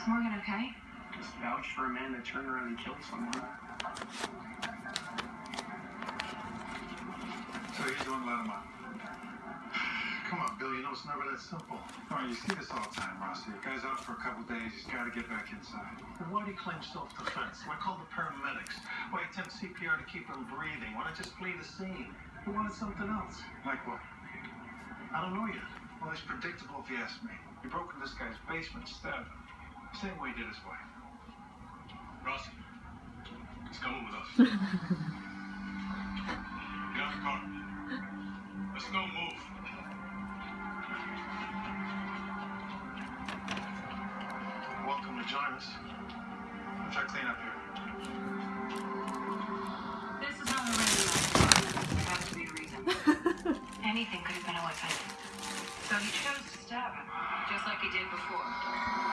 Is Morgan okay? Just vouch for a man that turned around and killed someone. So you're doing let him up. Come on, Bill, you know it's never that simple. All right, you see this all the time, Rossi. A guy's out for a couple days, he's got to get back inside. Then why do you claim self-defense? Why call the paramedics? Why attempt CPR to keep him breathing? Why not just flee the scene? You wanted something else. Like what? I don't know yet. Well, it's predictable if you ask me. He broke into this guy's basement, stabbed him. Same way he did his wife. Rossi, he's coming with us. Get out the car. Let's go move. Welcome to join us. I'll try to clean up here. This is on the radio. There has to be a reason. Anything could have been a weapon. So he chose to stab him, just like he did before.